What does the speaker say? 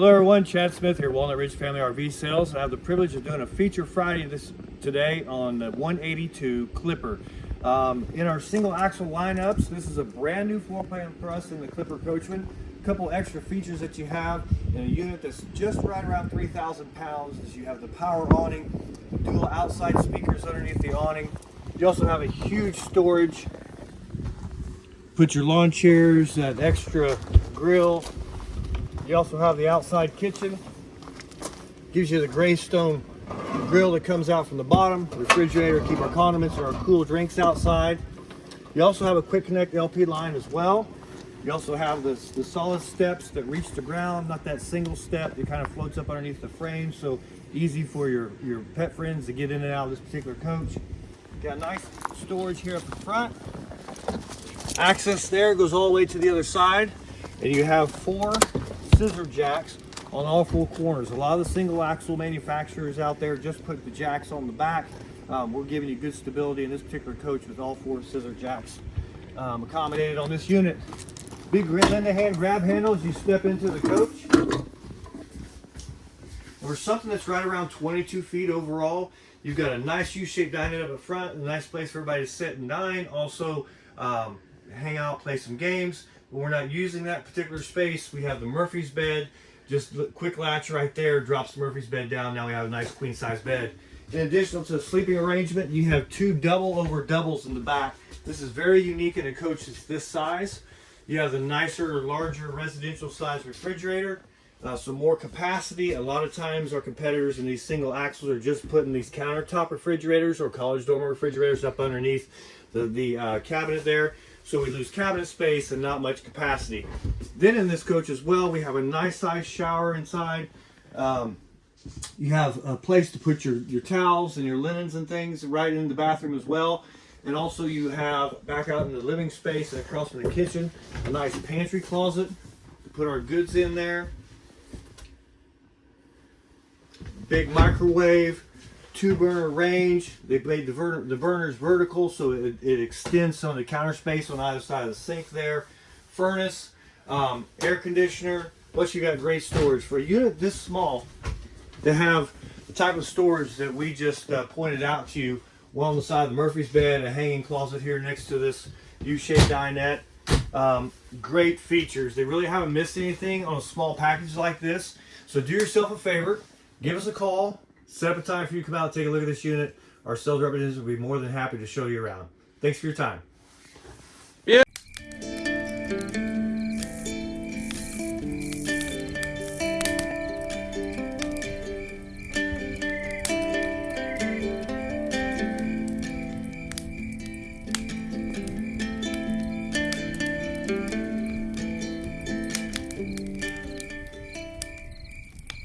Hello everyone, Chad Smith here, Walnut Ridge Family RV Sales. I have the privilege of doing a feature Friday this today on the 182 Clipper. Um, in our single axle lineups, this is a brand new floor plan for us in the Clipper Coachmen. A couple extra features that you have in a unit that's just right around 3,000 pounds is you have the power awning, dual outside speakers underneath the awning. You also have a huge storage. Put your lawn chairs, that extra grill, you also have the outside kitchen. Gives you the gray stone grill that comes out from the bottom. Refrigerator, keep our condiments or our cool drinks outside. You also have a quick connect LP line as well. You also have the, the solid steps that reach the ground, not that single step. It kind of floats up underneath the frame, so easy for your, your pet friends to get in and out of this particular coach. Got nice storage here up the front. Access there goes all the way to the other side. And you have four scissor jacks on all four corners. A lot of the single axle manufacturers out there just put the jacks on the back. Um, we're giving you good stability in this particular coach with all four scissor jacks um, accommodated on this unit. Big Linda hand grab handles you step into the coach. Or something that's right around 22 feet overall. You've got a nice U-shaped dining up front, a nice place for everybody to sit and dine. Also, um, hang out, play some games. We're not using that particular space, we have the Murphy's bed. Just quick latch right there, drops Murphy's bed down. Now we have a nice queen size bed. In addition to the sleeping arrangement, you have two double over doubles in the back. This is very unique in a coach that's this size. You have the nicer, larger residential size refrigerator. Uh, some more capacity. A lot of times our competitors in these single axles are just putting these countertop refrigerators or college dormer refrigerators up underneath the, the uh, cabinet there. So we lose cabinet space and not much capacity. Then in this coach as well, we have a nice size shower inside. Um, you have a place to put your, your towels and your linens and things right in the bathroom as well. And also you have back out in the living space and across from the kitchen, a nice pantry closet to put our goods in there. Big microwave, two burner range. They made the, the burners vertical so it, it extends some of the counter space on either side of the sink there. Furnace, um, air conditioner. Plus you got great storage. For a unit this small to have the type of storage that we just uh, pointed out to you, one on the side of the Murphy's bed, a hanging closet here next to this U-shaped dinette. Um, great features. They really haven't missed anything on a small package like this. So do yourself a favor, give us a call, Set up a time for you to come out and take a look at this unit. Our sales representatives will be more than happy to show you around. Thanks for your time.